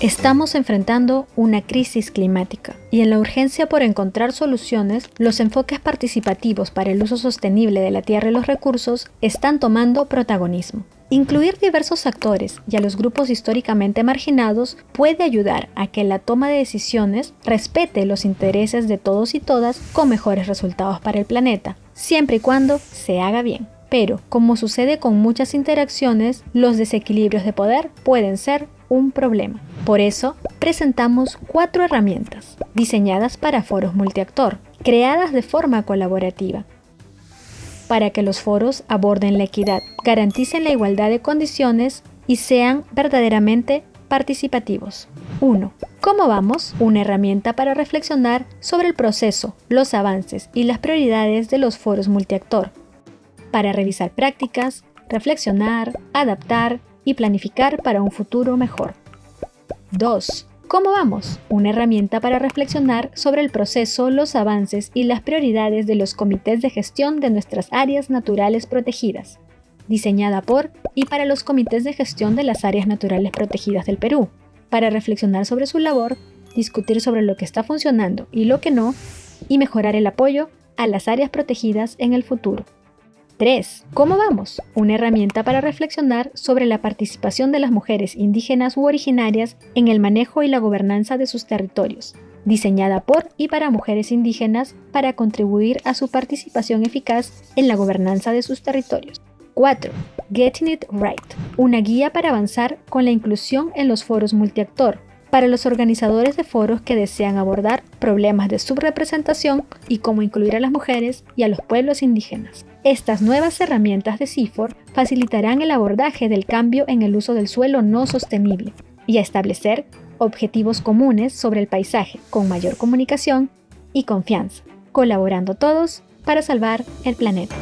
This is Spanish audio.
Estamos enfrentando una crisis climática y en la urgencia por encontrar soluciones, los enfoques participativos para el uso sostenible de la tierra y los recursos están tomando protagonismo. Incluir diversos actores y a los grupos históricamente marginados puede ayudar a que la toma de decisiones respete los intereses de todos y todas con mejores resultados para el planeta, siempre y cuando se haga bien. Pero, como sucede con muchas interacciones, los desequilibrios de poder pueden ser un problema. Por eso, presentamos cuatro herramientas diseñadas para foros multiactor, creadas de forma colaborativa, para que los foros aborden la equidad, garanticen la igualdad de condiciones y sean verdaderamente participativos. 1. ¿Cómo vamos? Una herramienta para reflexionar sobre el proceso, los avances y las prioridades de los foros multiactor, para revisar prácticas, reflexionar, adaptar y planificar para un futuro mejor. 2. ¿Cómo vamos? Una herramienta para reflexionar sobre el proceso, los avances y las prioridades de los comités de gestión de nuestras áreas naturales protegidas, diseñada por y para los comités de gestión de las áreas naturales protegidas del Perú, para reflexionar sobre su labor, discutir sobre lo que está funcionando y lo que no, y mejorar el apoyo a las áreas protegidas en el futuro. 3. ¿Cómo vamos? Una herramienta para reflexionar sobre la participación de las mujeres indígenas u originarias en el manejo y la gobernanza de sus territorios, diseñada por y para mujeres indígenas para contribuir a su participación eficaz en la gobernanza de sus territorios. 4. Getting It Right, una guía para avanzar con la inclusión en los foros multiactor, para los organizadores de foros que desean abordar problemas de subrepresentación y cómo incluir a las mujeres y a los pueblos indígenas. Estas nuevas herramientas de CIFOR facilitarán el abordaje del cambio en el uso del suelo no sostenible y a establecer objetivos comunes sobre el paisaje con mayor comunicación y confianza, colaborando todos para salvar el planeta.